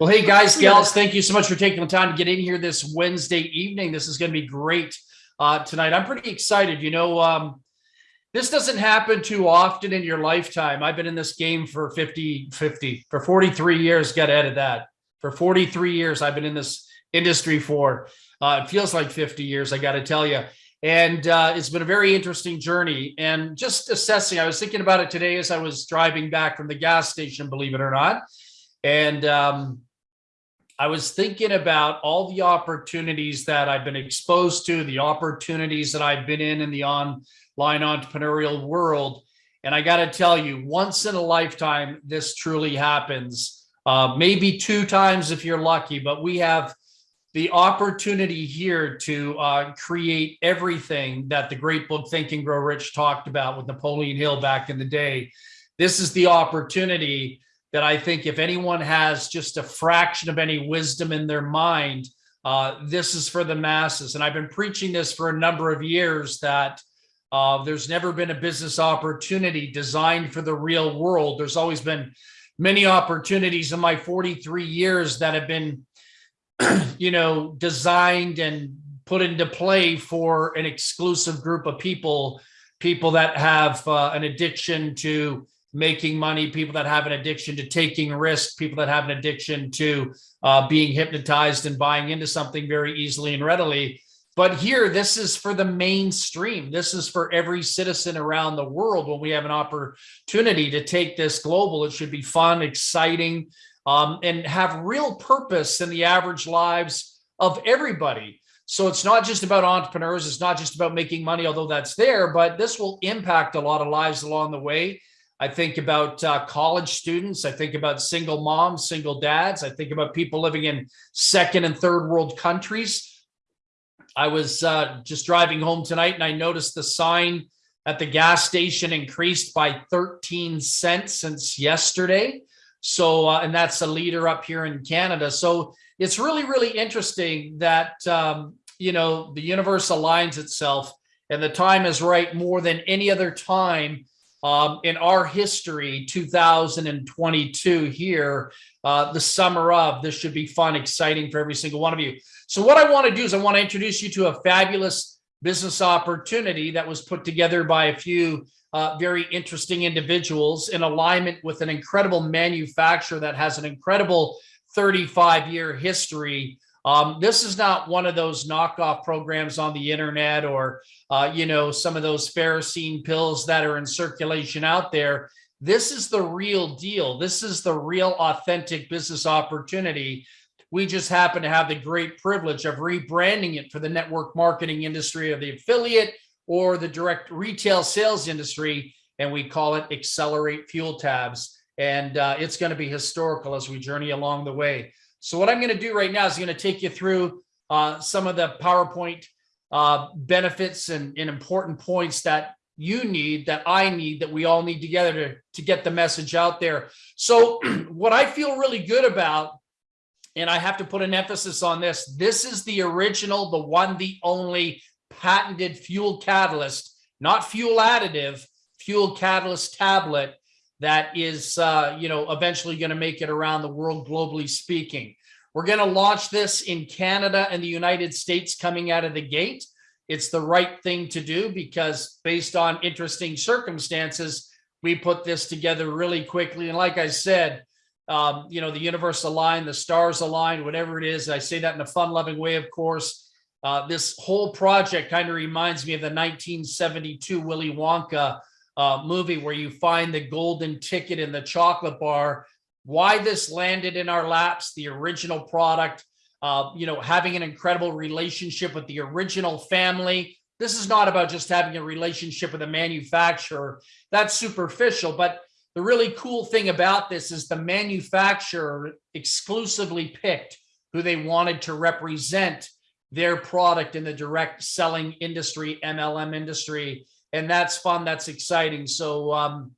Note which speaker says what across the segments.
Speaker 1: Well, hey guys, gals, thank you so much for taking the time to get in here this Wednesday evening. This is going to be great uh, tonight. I'm pretty excited. You know, um, this doesn't happen too often in your lifetime. I've been in this game for 50, 50, for 43 years. Got to edit that. For 43 years, I've been in this industry for. Uh, it feels like 50 years, I got to tell you. And uh, it's been a very interesting journey. And just assessing, I was thinking about it today as I was driving back from the gas station, believe it or not. And um, I was thinking about all the opportunities that I've been exposed to, the opportunities that I've been in in the online entrepreneurial world. And I got to tell you, once in a lifetime, this truly happens. Uh, maybe two times if you're lucky, but we have the opportunity here to uh, create everything that the great book Think and Grow Rich talked about with Napoleon Hill back in the day. This is the opportunity that I think if anyone has just a fraction of any wisdom in their mind, uh, this is for the masses. And I've been preaching this for a number of years that uh, there's never been a business opportunity designed for the real world. There's always been many opportunities in my 43 years that have been you know, designed and put into play for an exclusive group of people, people that have uh, an addiction to making money, people that have an addiction to taking risks, people that have an addiction to uh, being hypnotized and buying into something very easily and readily. But here, this is for the mainstream. This is for every citizen around the world. When we have an opportunity to take this global, it should be fun, exciting, um, and have real purpose in the average lives of everybody. So it's not just about entrepreneurs. It's not just about making money, although that's there, but this will impact a lot of lives along the way. I think about uh, college students. I think about single moms, single dads. I think about people living in second and third world countries. I was uh, just driving home tonight and I noticed the sign at the gas station increased by 13 cents since yesterday. So, uh, and that's a leader up here in Canada. So it's really, really interesting that, um, you know, the universe aligns itself and the time is right more than any other time um, in our history, 2022 here, uh, the summer of, this should be fun, exciting for every single one of you. So what I want to do is I want to introduce you to a fabulous business opportunity that was put together by a few uh, very interesting individuals in alignment with an incredible manufacturer that has an incredible 35 year history. Um, this is not one of those knockoff programs on the internet or, uh, you know, some of those ferrocene pills that are in circulation out there. This is the real deal. This is the real authentic business opportunity. We just happen to have the great privilege of rebranding it for the network marketing industry of the affiliate or the direct retail sales industry, and we call it Accelerate Fuel Tabs. And uh, it's going to be historical as we journey along the way. So what I'm going to do right now is going to take you through uh, some of the PowerPoint uh, benefits and, and important points that you need, that I need, that we all need together to, to get the message out there. So what I feel really good about, and I have to put an emphasis on this, this is the original, the one, the only patented fuel catalyst, not fuel additive, fuel catalyst tablet that is, uh, you know, eventually going to make it around the world, globally speaking. We're going to launch this in Canada and the United States coming out of the gate. It's the right thing to do because based on interesting circumstances, we put this together really quickly. And like I said, um, you know, the universe aligned, the stars aligned, whatever it is. I say that in a fun loving way, of course. Uh, this whole project kind of reminds me of the 1972 Willy Wonka uh, movie where you find the golden ticket in the chocolate bar. Why this landed in our laps, the original product, uh, you know, having an incredible relationship with the original family. This is not about just having a relationship with a manufacturer. That's superficial, but the really cool thing about this is the manufacturer exclusively picked who they wanted to represent their product in the direct selling industry, MLM industry. And that's fun. That's exciting. So um,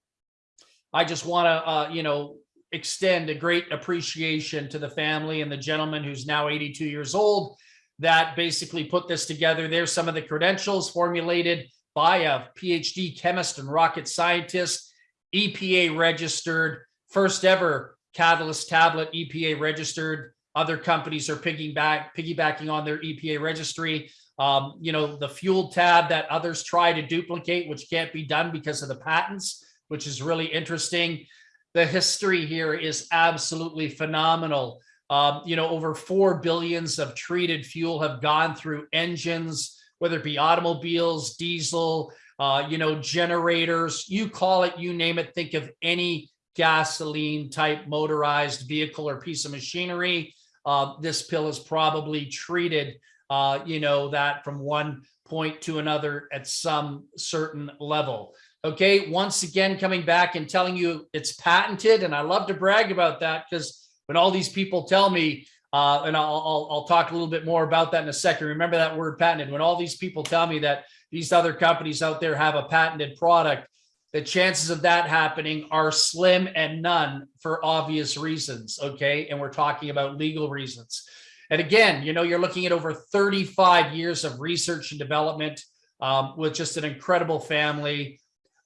Speaker 1: I just want to, uh, you know, extend a great appreciation to the family and the gentleman who's now 82 years old that basically put this together. There's some of the credentials formulated by a PhD chemist and rocket scientist, EPA registered, first ever catalyst tablet, EPA registered. Other companies are piggyback, piggybacking on their EPA registry. Um, you know, the fuel tab that others try to duplicate, which can't be done because of the patents, which is really interesting. The history here is absolutely phenomenal. Um, you know, over 4 billions of treated fuel have gone through engines, whether it be automobiles, diesel, uh, you know, generators, you call it, you name it, think of any gasoline type motorized vehicle or piece of machinery. Uh, this pill is probably treated, uh, you know, that from one point to another at some certain level. Okay, once again, coming back and telling you it's patented, and I love to brag about that because when all these people tell me, uh, and I'll, I'll, I'll talk a little bit more about that in a second. Remember that word patented. When all these people tell me that these other companies out there have a patented product, the chances of that happening are slim and none for obvious reasons. Okay. And we're talking about legal reasons. And again, you know, you're looking at over 35 years of research and development um, with just an incredible family.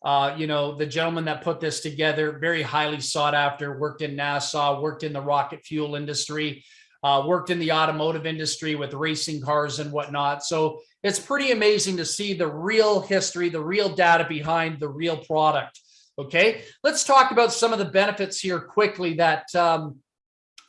Speaker 1: Uh, you know, the gentleman that put this together, very highly sought after, worked in NASA, worked in the rocket fuel industry, uh, worked in the automotive industry with racing cars and whatnot. So it's pretty amazing to see the real history, the real data behind the real product. Okay, let's talk about some of the benefits here quickly that um,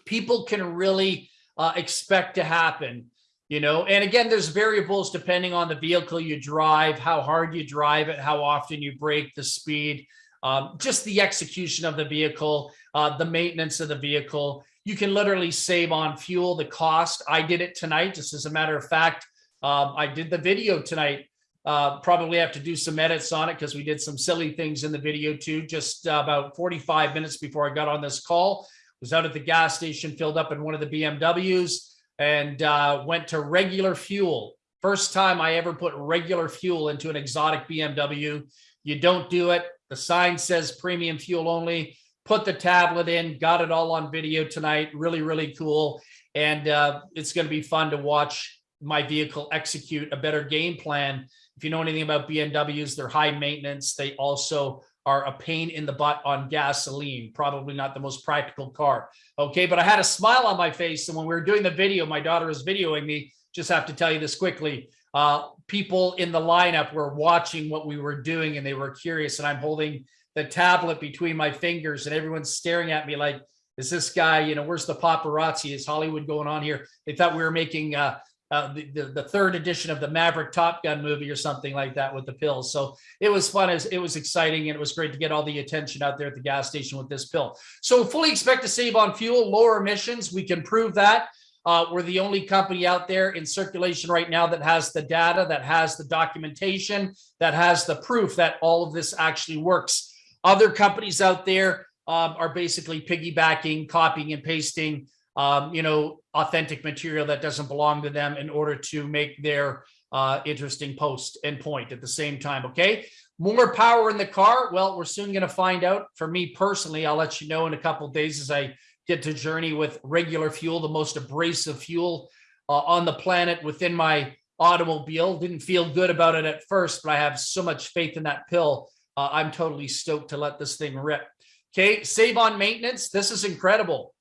Speaker 1: people can really uh, expect to happen. You know, and again, there's variables depending on the vehicle you drive, how hard you drive it, how often you brake, the speed, um, just the execution of the vehicle, uh, the maintenance of the vehicle. You can literally save on fuel, the cost. I did it tonight, just as a matter of fact. Um, I did the video tonight. Uh, probably have to do some edits on it because we did some silly things in the video too. Just uh, about 45 minutes before I got on this call, was out at the gas station, filled up in one of the BMWs, and uh, went to regular fuel. First time I ever put regular fuel into an exotic BMW. You don't do it. The sign says premium fuel only. Put the tablet in, got it all on video tonight. Really, really cool. And uh, it's going to be fun to watch my vehicle execute a better game plan. If you know anything about BMWs, they're high maintenance. They also are a pain in the butt on gasoline, probably not the most practical car. Okay, but I had a smile on my face. And when we were doing the video, my daughter was videoing me. Just have to tell you this quickly. Uh, people in the lineup were watching what we were doing and they were curious. And I'm holding the tablet between my fingers and everyone's staring at me like, is this guy, you know, where's the paparazzi? Is Hollywood going on here? They thought we were making uh, uh, the, the, the third edition of the Maverick Top Gun movie or something like that with the pills. So it was fun. As it was exciting and it was great to get all the attention out there at the gas station with this pill. So fully expect to save on fuel, lower emissions. We can prove that. Uh, we're the only company out there in circulation right now that has the data, that has the documentation, that has the proof that all of this actually works. Other companies out there um, are basically piggybacking, copying and pasting um, you know, authentic material that doesn't belong to them in order to make their uh, interesting post and point at the same time. Okay. More power in the car. Well, we're soon going to find out. For me personally, I'll let you know in a couple days as I get to journey with regular fuel, the most abrasive fuel uh, on the planet within my automobile. Didn't feel good about it at first, but I have so much faith in that pill. Uh, I'm totally stoked to let this thing rip. Okay, save on maintenance. This is incredible.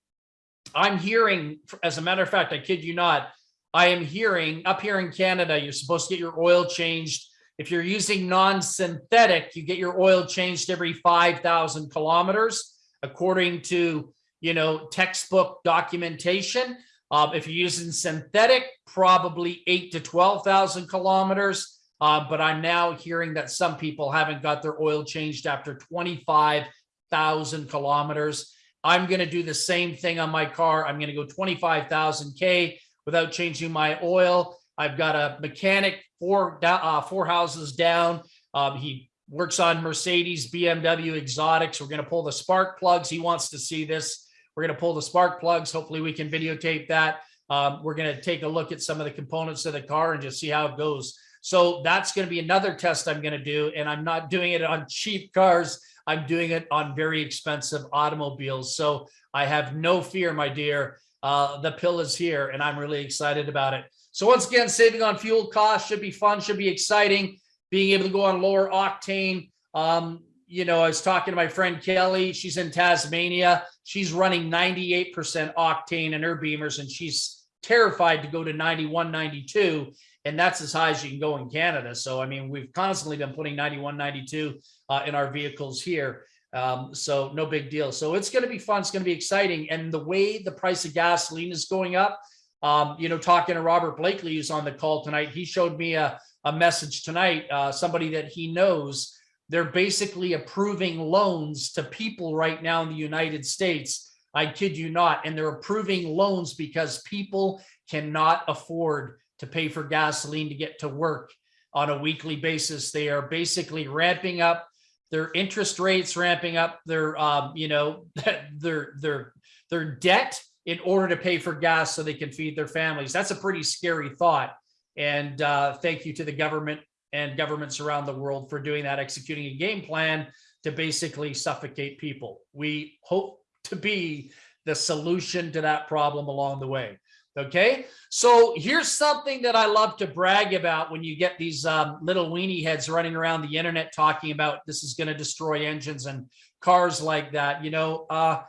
Speaker 1: I'm hearing, as a matter of fact, I kid you not, I am hearing up here in Canada, you're supposed to get your oil changed. If you're using non-synthetic, you get your oil changed every 5,000 kilometers, according to, you know, textbook documentation. Um, if you're using synthetic, probably eight to 12,000 kilometers. Uh, but I'm now hearing that some people haven't got their oil changed after 25,000 kilometers. I'm going to do the same thing on my car. I'm going to go 25,000 K without changing my oil. I've got a mechanic four, uh, four houses down. Um, he works on Mercedes, BMW exotics. We're going to pull the spark plugs. He wants to see this. We're going to pull the spark plugs. Hopefully we can videotape that. Um, we're going to take a look at some of the components of the car and just see how it goes. So that's going to be another test I'm going to do. And I'm not doing it on cheap cars. I'm doing it on very expensive automobiles. So I have no fear, my dear. Uh, the pill is here and I'm really excited about it. So once again, saving on fuel costs should be fun, should be exciting. Being able to go on lower octane, um, you know, I was talking to my friend Kelly. She's in Tasmania. She's running 98% octane in her Beamers, and she's terrified to go to 91, 92. And that's as high as you can go in Canada. So, I mean, we've constantly been putting 91, 92 uh, in our vehicles here. Um, so no big deal. So it's going to be fun. It's going to be exciting. And the way the price of gasoline is going up, um, you know, talking to Robert Blakely, who's on the call tonight, he showed me a, a message tonight, uh, somebody that he knows, they're basically approving loans to people right now in the United States. I kid you not. And they're approving loans because people cannot afford to pay for gasoline to get to work on a weekly basis. They are basically ramping up their interest rates ramping up their um, you know their their their debt in order to pay for gas so they can feed their families. That's a pretty scary thought. And uh, thank you to the government and governments around the world for doing that executing a game plan to basically suffocate people. We hope to be the solution to that problem along the way Okay, so here's something that I love to brag about when you get these um, little weenie heads running around the internet talking about this is going to destroy engines and cars like that. You know, uh,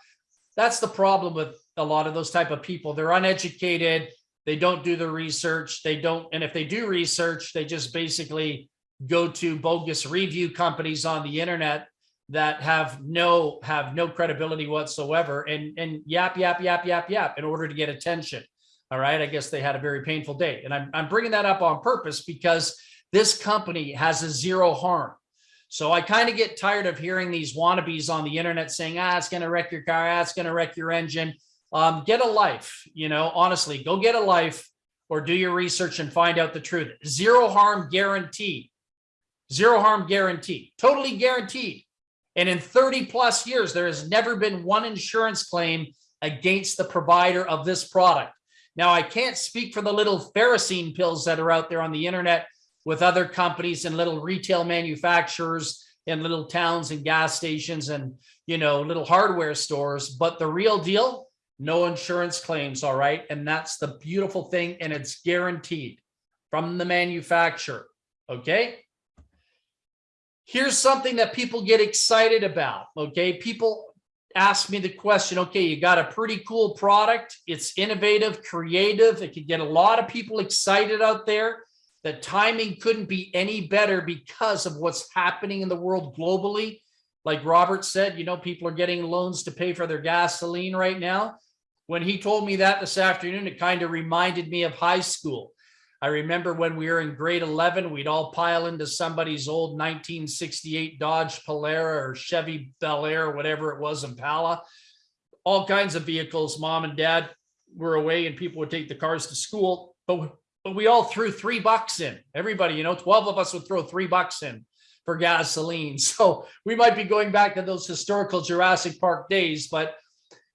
Speaker 1: that's the problem with a lot of those type of people. They're uneducated. They don't do the research. They don't, and if they do research, they just basically go to bogus review companies on the internet that have no have no credibility whatsoever and and yap yap yap yap yap in order to get attention all right. I guess they had a very painful day. And I'm, I'm bringing that up on purpose because this company has a zero harm. So I kind of get tired of hearing these wannabes on the internet saying, ah, it's going to wreck your car. Ah, it's going to wreck your engine. Um, get a life, you know, honestly, go get a life or do your research and find out the truth. Zero harm guaranteed. Zero harm guaranteed. Totally guaranteed. And in 30 plus years, there has never been one insurance claim against the provider of this product. Now, I can't speak for the little ferrocene pills that are out there on the internet with other companies and little retail manufacturers and little towns and gas stations and, you know, little hardware stores. But the real deal, no insurance claims, all right? And that's the beautiful thing, and it's guaranteed from the manufacturer, okay? Here's something that people get excited about, okay? People asked me the question, okay, you got a pretty cool product. It's innovative, creative. It could get a lot of people excited out there. The timing couldn't be any better because of what's happening in the world globally. Like Robert said, you know, people are getting loans to pay for their gasoline right now. When he told me that this afternoon, it kind of reminded me of high school. I remember when we were in grade 11, we'd all pile into somebody's old 1968 Dodge Polara or Chevy Bel Air, or whatever it was, Impala. All kinds of vehicles. Mom and dad were away and people would take the cars to school. But, but we all threw three bucks in. Everybody, you know, 12 of us would throw three bucks in for gasoline. So we might be going back to those historical Jurassic Park days, but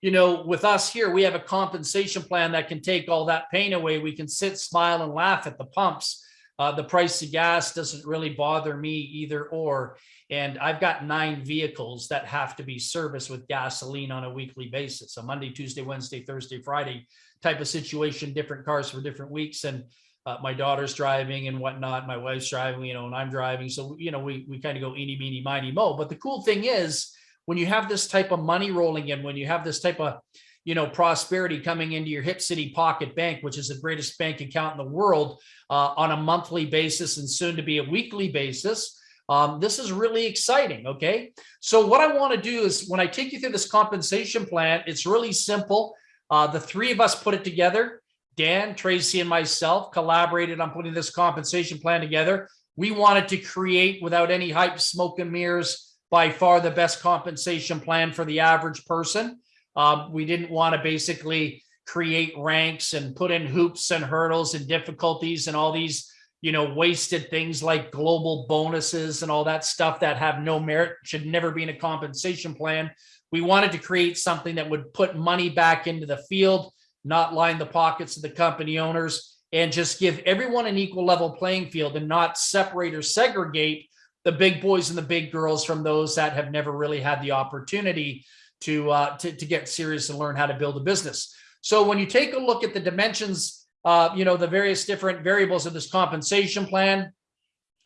Speaker 1: you know, with us here, we have a compensation plan that can take all that pain away. We can sit, smile, and laugh at the pumps. Uh, the price of gas doesn't really bother me either or. And I've got nine vehicles that have to be serviced with gasoline on a weekly basis. A Monday, Tuesday, Wednesday, Thursday, Friday type of situation, different cars for different weeks. And uh, my daughter's driving and whatnot. My wife's driving, you know, and I'm driving. So, you know, we, we kind of go eeny, meeny, miny, mo. But the cool thing is, when you have this type of money rolling in, when you have this type of, you know, prosperity coming into your Hip City Pocket Bank, which is the greatest bank account in the world uh, on a monthly basis and soon to be a weekly basis, um, this is really exciting. Okay. So what I want to do is when I take you through this compensation plan, it's really simple. Uh, the three of us put it together. Dan, Tracy, and myself collaborated on putting this compensation plan together. We wanted to create without any hype, smoke and mirrors, by far the best compensation plan for the average person. Um, we didn't want to basically create ranks and put in hoops and hurdles and difficulties and all these, you know, wasted things like global bonuses and all that stuff that have no merit, should never be in a compensation plan. We wanted to create something that would put money back into the field, not line the pockets of the company owners, and just give everyone an equal level playing field and not separate or segregate the big boys and the big girls from those that have never really had the opportunity to, uh, to, to get serious and learn how to build a business. So when you take a look at the dimensions, uh, you know, the various different variables of this compensation plan,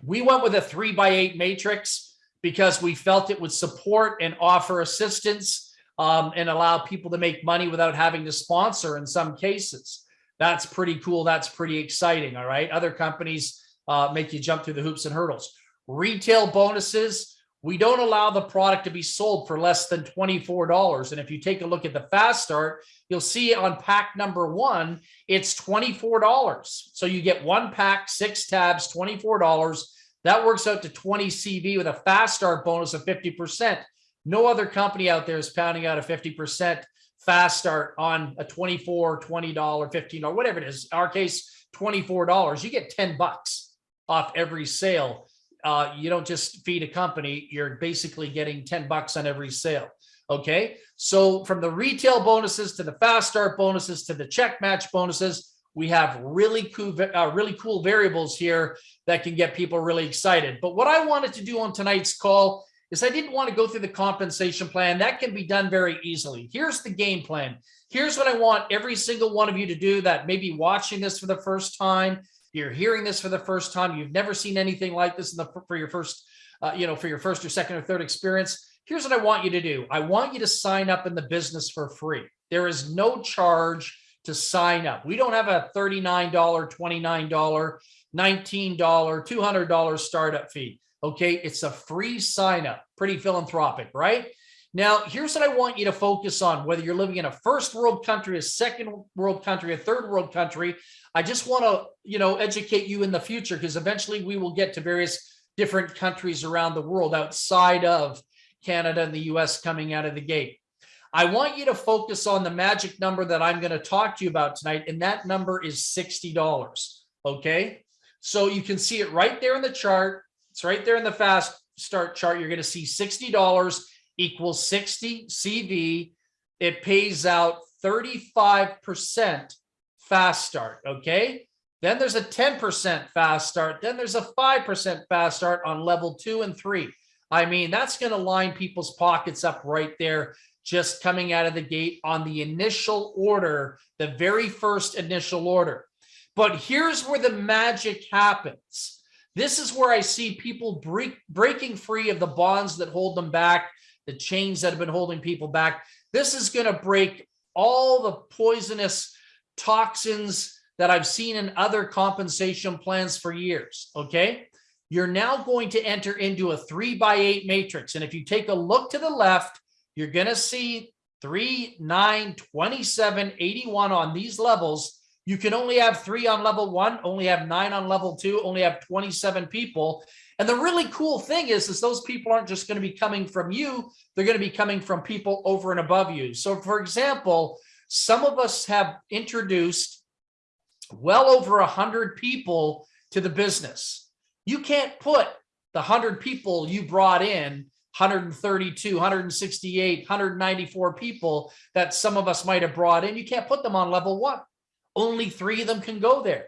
Speaker 1: we went with a three by eight matrix because we felt it would support and offer assistance um, and allow people to make money without having to sponsor in some cases. That's pretty cool. That's pretty exciting. All right. Other companies uh, make you jump through the hoops and hurdles. Retail bonuses. We don't allow the product to be sold for less than $24. And if you take a look at the fast start, you'll see on pack number one, it's $24. So you get one pack, six tabs, $24. That works out to 20 CV with a fast start bonus of 50%. No other company out there is pounding out a 50% fast start on a $24, $20, $15, whatever it is. In our case, $24. You get 10 bucks off every sale. Uh, you don't just feed a company, you're basically getting 10 bucks on every sale. Okay. So from the retail bonuses to the fast start bonuses to the check match bonuses, we have really cool, uh, really cool variables here that can get people really excited. But what I wanted to do on tonight's call is I didn't want to go through the compensation plan. That can be done very easily. Here's the game plan. Here's what I want every single one of you to do that may be watching this for the first time. You're hearing this for the first time. You've never seen anything like this in the, for your first, uh, you know, for your first or second or third experience. Here's what I want you to do. I want you to sign up in the business for free. There is no charge to sign up. We don't have a $39, $29, $19, $200 startup fee. Okay, it's a free sign up. Pretty philanthropic, right? Now, here's what I want you to focus on, whether you're living in a first world country, a second world country, a third world country. I just want to, you know, educate you in the future because eventually we will get to various different countries around the world outside of Canada and the US coming out of the gate. I want you to focus on the magic number that I'm going to talk to you about tonight, and that number is $60. Okay, so you can see it right there in the chart. It's right there in the fast start chart. You're going to see $60 equals 60 CV. It pays out 35% fast start. Okay, then there's a 10% fast start. Then there's a 5% fast start on level two and three. I mean, that's going to line people's pockets up right there just coming out of the gate on the initial order, the very first initial order. But here's where the magic happens. This is where I see people break, breaking free of the bonds that hold them back, the chains that have been holding people back. This is going to break all the poisonous toxins that I've seen in other compensation plans for years. Okay. You're now going to enter into a three by eight matrix. And if you take a look to the left, you're going to see 3, 9, 27, 81 on these levels. You can only have three on level one, only have nine on level two, only have 27 people. And the really cool thing is, is those people aren't just going to be coming from you. They're going to be coming from people over and above you. So for example, some of us have introduced well over a hundred people to the business. You can't put the hundred people you brought in 132, 168, 194 people that some of us might have brought in. You can't put them on level one. Only three of them can go there.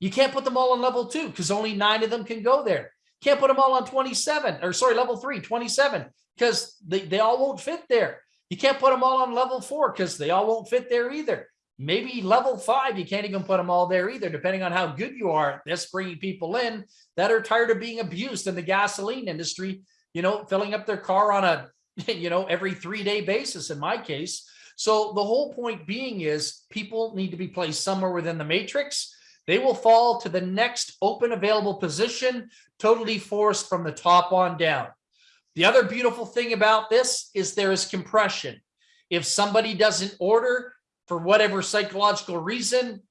Speaker 1: You can't put them all on level two because only nine of them can go there. Can't put them all on 27 or sorry, level three, 27 because they, they all won't fit there. You can't put them all on level four because they all won't fit there either. Maybe level five, you can't even put them all there either, depending on how good you are That's bringing people in that are tired of being abused in the gasoline industry you know, filling up their car on a, you know, every three day basis in my case. So the whole point being is people need to be placed somewhere within the matrix. They will fall to the next open available position, totally forced from the top on down. The other beautiful thing about this is there is compression. If somebody doesn't order for whatever psychological reason,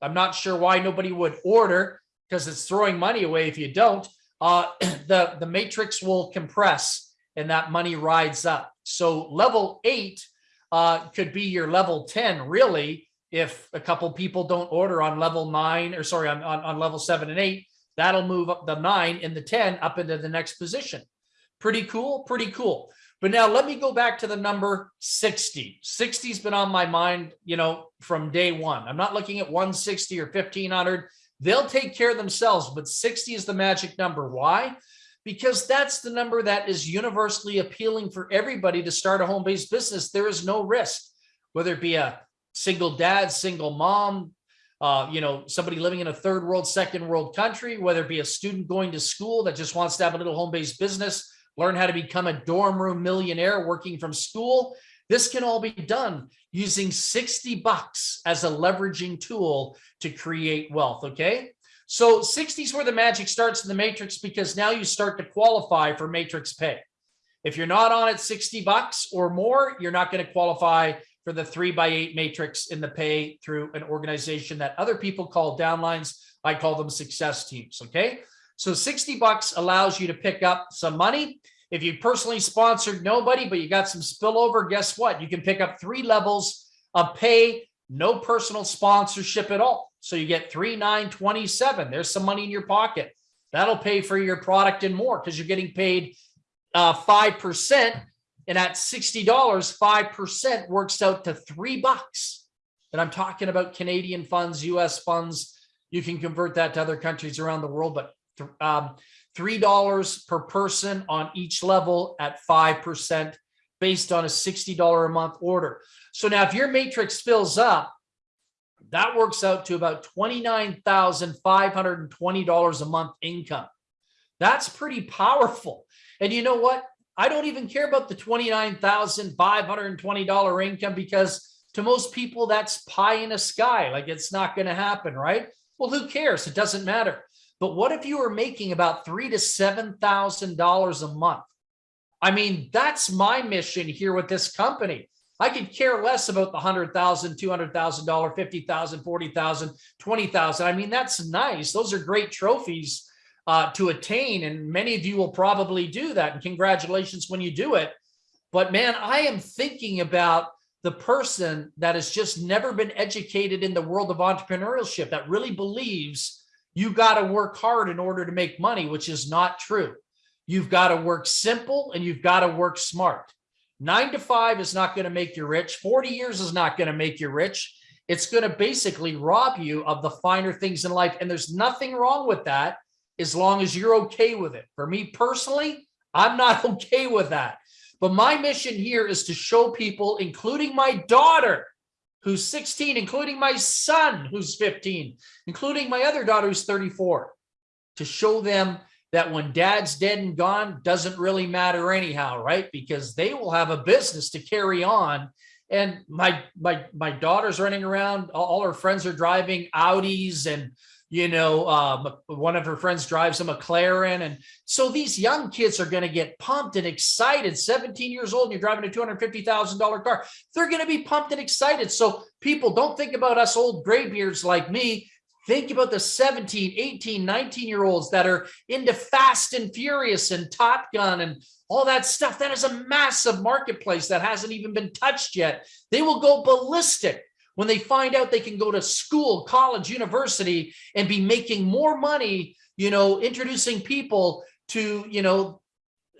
Speaker 1: I'm not sure why nobody would order because it's throwing money away if you don't uh, the, the matrix will compress and that money rides up. So level eight uh, could be your level 10, really, if a couple people don't order on level nine, or sorry, on, on, on level seven and eight, that'll move up the nine and the 10 up into the next position. Pretty cool, pretty cool. But now let me go back to the number 60. 60's been on my mind, you know, from day one. I'm not looking at 160 or 1500. They'll take care of themselves, but 60 is the magic number. Why? Because that's the number that is universally appealing for everybody to start a home-based business. There is no risk, whether it be a single dad, single mom, uh, you know, somebody living in a third world, second world country, whether it be a student going to school that just wants to have a little home-based business, learn how to become a dorm room millionaire working from school. This can all be done using 60 bucks as a leveraging tool to create wealth. Okay. So 60 is where the magic starts in the matrix because now you start to qualify for matrix pay. If you're not on at 60 bucks or more, you're not going to qualify for the three by eight matrix in the pay through an organization that other people call downlines. I call them success teams. Okay. So 60 bucks allows you to pick up some money. If you personally sponsored nobody, but you got some spillover, guess what? You can pick up three levels of pay, no personal sponsorship at all. So you get three, nine, 27. There's some money in your pocket. That'll pay for your product and more because you're getting paid uh, 5%. And at $60, 5% works out to three bucks. And I'm talking about Canadian funds, US funds. You can convert that to other countries around the world, but um, $3 per person on each level at 5% based on a $60 a month order. So now if your matrix fills up, that works out to about $29,520 a month income. That's pretty powerful. And you know what? I don't even care about the $29,520 income because to most people, that's pie in the sky. Like it's not going to happen, right? Well, who cares? It doesn't matter. But what if you were making about three to $7,000 a month? I mean, that's my mission here with this company. I could care less about the $100,000, $200,000, $50,000, $40,000, $20,000. I mean, that's nice. Those are great trophies uh, to attain. And many of you will probably do that. And congratulations when you do it. But man, I am thinking about the person that has just never been educated in the world of entrepreneurship that really believes you got to work hard in order to make money, which is not true. You've got to work simple and you've got to work smart. Nine to five is not going to make you rich. 40 years is not going to make you rich. It's going to basically rob you of the finer things in life. And there's nothing wrong with that as long as you're okay with it. For me personally, I'm not okay with that. But my mission here is to show people, including my daughter, who's 16, including my son, who's 15, including my other daughter, who's 34, to show them that when dad's dead and gone doesn't really matter anyhow, right? Because they will have a business to carry on. And my my my daughter's running around, all her friends are driving Audis and you know, um, one of her friends drives a McLaren. And so these young kids are going to get pumped and excited. 17 years old, and you're driving a $250,000 car. They're going to be pumped and excited. So people don't think about us old graybeards like me. Think about the 17, 18, 19 year olds that are into Fast and Furious and Top Gun and all that stuff. That is a massive marketplace that hasn't even been touched yet. They will go ballistic when they find out they can go to school, college, university, and be making more money, you know, introducing people to, you know,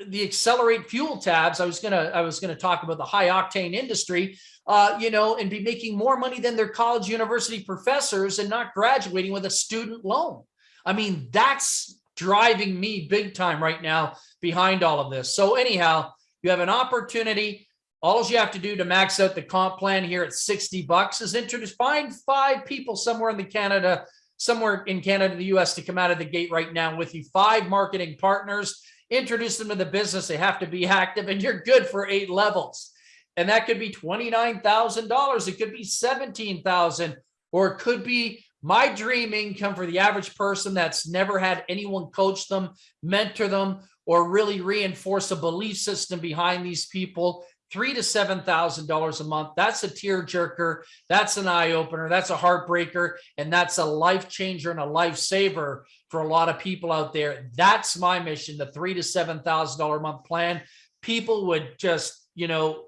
Speaker 1: the accelerate fuel tabs. I was gonna, I was gonna talk about the high octane industry, uh, you know, and be making more money than their college university professors and not graduating with a student loan. I mean, that's driving me big time right now behind all of this. So anyhow, you have an opportunity. All you have to do to max out the comp plan here at 60 bucks is introduce, find five people somewhere in the Canada, somewhere in Canada, the US to come out of the gate right now with you, five marketing partners, introduce them to the business. They have to be active and you're good for eight levels. And that could be $29,000. It could be 17,000 or it could be my dream income for the average person that's never had anyone coach them, mentor them, or really reinforce a belief system behind these people three to seven thousand dollars a month. That's a tear jerker. That's an eye opener. That's a heartbreaker, and that's a life changer and a lifesaver for a lot of people out there. That's my mission. The three to seven thousand dollar a month plan. People would just, you know,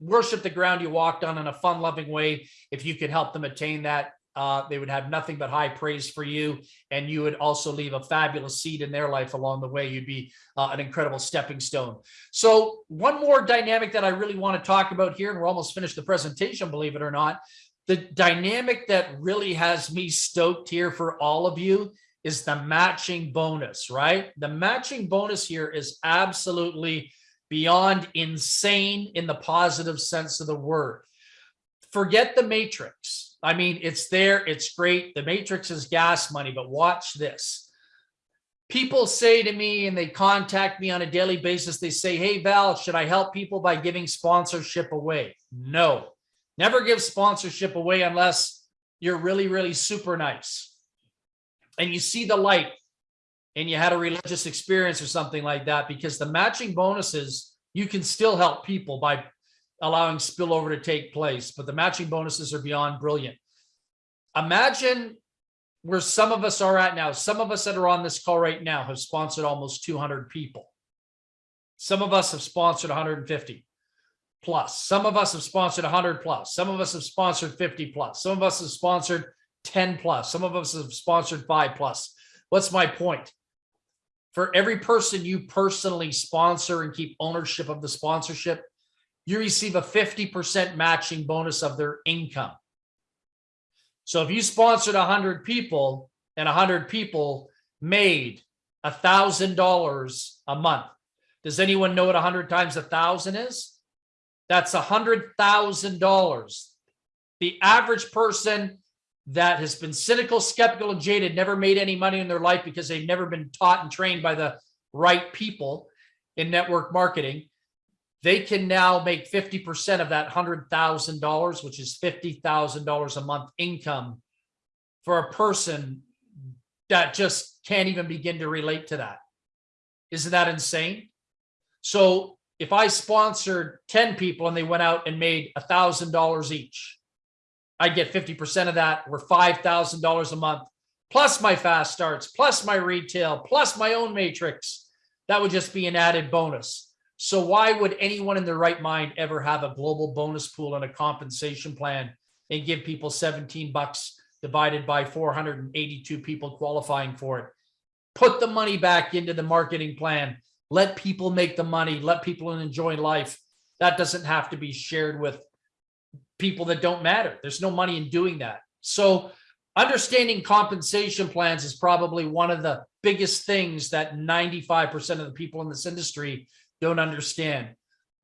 Speaker 1: worship the ground you walked on in a fun loving way if you could help them attain that uh, they would have nothing but high praise for you. And you would also leave a fabulous seed in their life along the way. You'd be uh, an incredible stepping stone. So one more dynamic that I really want to talk about here, and we're almost finished the presentation, believe it or not. The dynamic that really has me stoked here for all of you is the matching bonus, right? The matching bonus here is absolutely beyond insane in the positive sense of the word. Forget the matrix I mean, it's there. It's great. The matrix is gas money, but watch this. people say to me and they contact me on a daily basis, they say, Hey, Val, should I help people by giving sponsorship away? No, never give sponsorship away unless you're really, really super nice and you see the light and you had a religious experience or something like that, because the matching bonuses, you can still help people by allowing spillover to take place, but the matching bonuses are beyond brilliant. Imagine where some of us are at now. Some of us that are on this call right now have sponsored almost 200 people. Some of us have sponsored 150 plus. Some of us have sponsored 100 plus. Some of us have sponsored 50 plus. Some of us have sponsored 10 plus. Some of us have sponsored five plus. What's my point? For every person you personally sponsor and keep ownership of the sponsorship, you receive a 50% matching bonus of their income. So if you sponsored 100 people and 100 people made thousand dollars a month, does anyone know what 100 times a thousand is? That's hundred thousand dollars. The average person that has been cynical, skeptical, and jaded, never made any money in their life because they've never been taught and trained by the right people in network marketing they can now make 50% of that $100,000, which is $50,000 a month income for a person that just can't even begin to relate to that. Isn't that insane? So if I sponsored 10 people and they went out and made $1,000 each, I'd get 50% of that or $5,000 a month, plus my fast starts, plus my retail, plus my own matrix. That would just be an added bonus. So why would anyone in their right mind ever have a global bonus pool and a compensation plan and give people 17 bucks divided by 482 people qualifying for it? Put the money back into the marketing plan. Let people make the money. Let people enjoy life. That doesn't have to be shared with people that don't matter. There's no money in doing that. So understanding compensation plans is probably one of the biggest things that 95% of the people in this industry don't understand.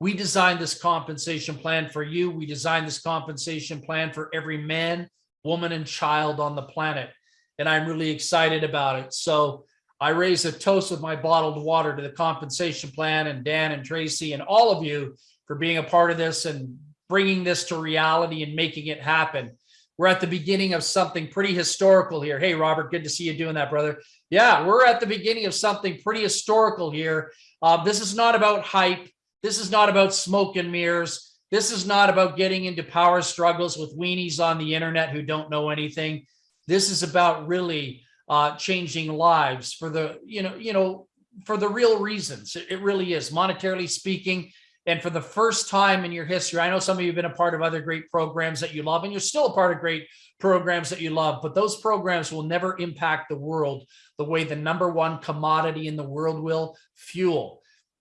Speaker 1: We designed this compensation plan for you. We designed this compensation plan for every man, woman, and child on the planet. And I'm really excited about it. So I raise a toast with my bottled water to the compensation plan and Dan and Tracy and all of you for being a part of this and bringing this to reality and making it happen. We're at the beginning of something pretty historical here. Hey, Robert, good to see you doing that, brother. Yeah, we're at the beginning of something pretty historical here. Uh, this is not about hype. This is not about smoke and mirrors. This is not about getting into power struggles with weenies on the internet who don't know anything. This is about really uh, changing lives for the, you know, you know, for the real reasons. It, it really is monetarily speaking. And for the first time in your history, I know some of you have been a part of other great programs that you love, and you're still a part of great programs that you love, but those programs will never impact the world the way the number one commodity in the world will, fuel.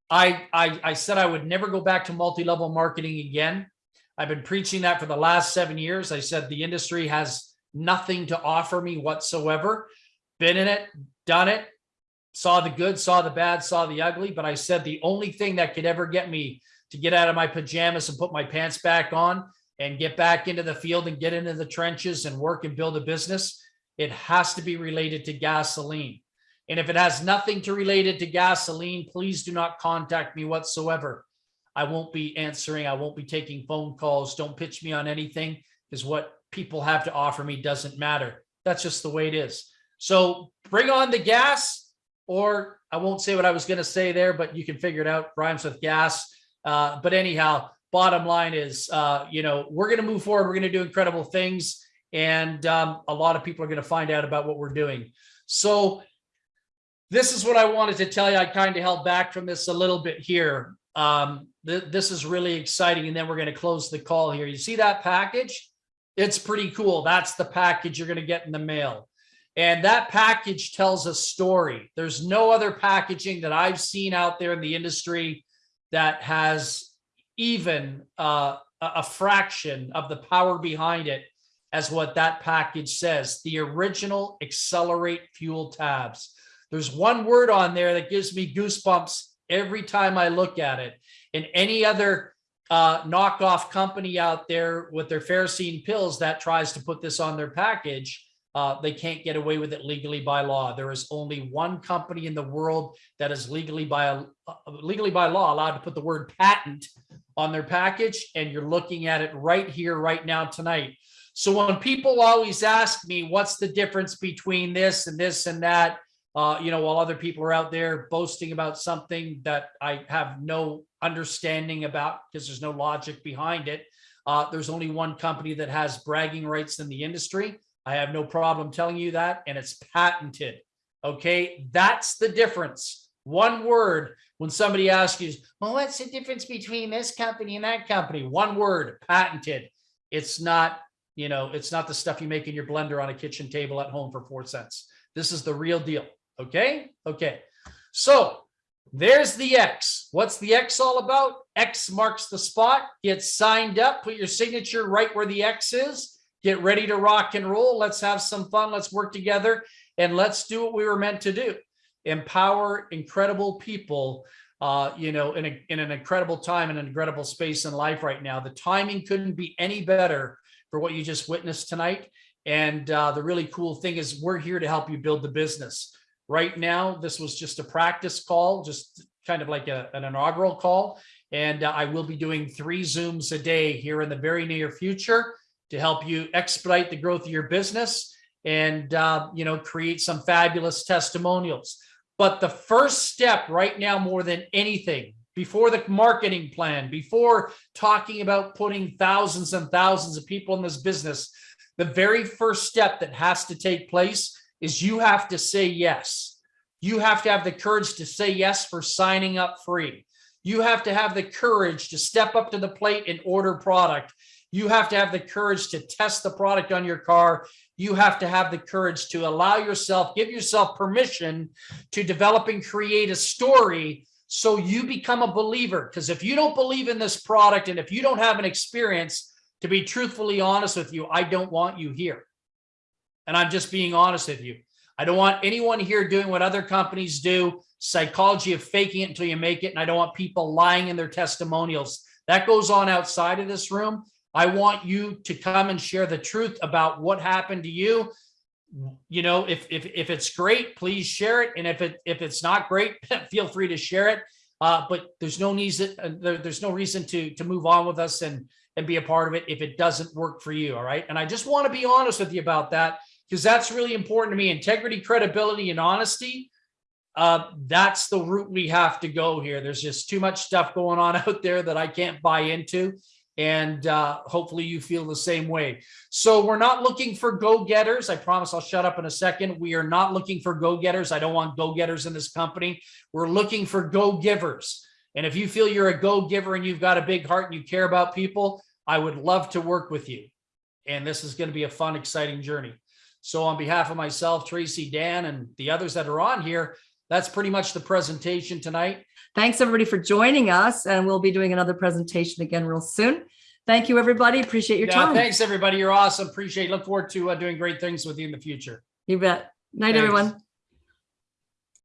Speaker 1: I, I, I said I would never go back to multi-level marketing again. I've been preaching that for the last seven years. I said the industry has nothing to offer me whatsoever. Been in it, done it, saw the good, saw the bad, saw the ugly. But I said the only thing that could ever get me to get out of my pajamas and put my pants back on and get back into the field and get into the trenches and work and build a business, it has to be related to gasoline. And if it has nothing to relate it to gasoline, please do not contact me whatsoever. I won't be answering. I won't be taking phone calls. Don't pitch me on anything because what people have to offer me doesn't matter. That's just the way it is. So bring on the gas or I won't say what I was going to say there, but you can figure it out. Rhymes with gas. Uh, but anyhow, bottom line is, uh, you know, we're going to move forward. We're going to do incredible things. And um, a lot of people are going to find out about what we're doing. So this is what I wanted to tell you. I kind of held back from this a little bit here. Um, th this is really exciting. And then we're going to close the call here. You see that package? It's pretty cool. That's the package you're going to get in the mail. And that package tells a story. There's no other packaging that I've seen out there in the industry that has even uh, a fraction of the power behind it as what that package says, the original accelerate fuel tabs. There's one word on there that gives me goosebumps every time I look at it. And any other uh, knockoff company out there with their ferrocene pills that tries to put this on their package, uh, they can't get away with it legally by law. There is only one company in the world that is legally by uh, legally by law allowed to put the word patent on their package, and you're looking at it right here, right now, tonight. So when people always ask me, what's the difference between this and this and that, uh, you know, while other people are out there boasting about something that I have no understanding about because there's no logic behind it. Uh, there's only one company that has bragging rights in the industry. I have no problem telling you that, and it's patented. Okay, that's the difference. One word when somebody asks you, well, what's the difference between this company and that company? One word, patented. It's not, you know, it's not the stuff you make in your blender on a kitchen table at home for four cents. This is the real deal. Okay, okay. So there's the X. What's the X all about? X marks the spot. Get signed up, put your signature right where the X is. Get ready to rock and roll. Let's have some fun. Let's work together and let's do what we were meant to do. Empower incredible people, uh, you know, in, a, in an incredible time and an incredible space in life right now. The timing couldn't be any better for what you just witnessed tonight. And uh, the really cool thing is we're here to help you build the business. Right now, this was just a practice call, just kind of like a, an inaugural call. And uh, I will be doing three Zooms a day here in the very near future to help you expedite the growth of your business and, uh, you know, create some fabulous testimonials. But the first step right now, more than anything, before the marketing plan, before talking about putting thousands and thousands of people in this business, the very first step that has to take place is you have to say yes. You have to have the courage to say yes for signing up free. You have to have the courage to step up to the plate and order product. You have to have the courage to test the product on your car. You have to have the courage to allow yourself, give yourself permission to develop and create a story so you become a believer. Because if you don't believe in this product and if you don't have an experience, to be truthfully honest with you, I don't want you here. And I'm just being honest with you. I don't want anyone here doing what other companies do, psychology of faking it until you make it. And I don't want people lying in their testimonials. That goes on outside of this room. I want you to come and share the truth about what happened to you. You know, if if if it's great, please share it. And if it if it's not great, feel free to share it. Uh, but there's no reason uh, there, there's no reason to to move on with us and and be a part of it if it doesn't work for you. All right. And I just want to be honest with you about that because that's really important to me. Integrity, credibility, and honesty. Uh, that's the route we have to go here. There's just too much stuff going on out there that I can't buy into and uh, hopefully you feel the same way. So we're not looking for go-getters. I promise I'll shut up in a second. We are not looking for go-getters. I don't want go-getters in this company. We're looking for go-givers. And if you feel you're a go-giver and you've got a big heart and you care about people, I would love to work with you. And this is going to be a fun, exciting journey. So on behalf of myself, Tracy, Dan, and the others that are on here, that's pretty much the presentation tonight.
Speaker 2: Thanks everybody for joining us and we'll be doing another presentation again real soon. Thank you, everybody. Appreciate your
Speaker 1: Yeah,
Speaker 2: time.
Speaker 1: thanks, everybody. You're awesome. Appreciate, look forward to uh, doing great things with you in the future.
Speaker 2: You bet. Night,
Speaker 1: Thanks.
Speaker 2: everyone.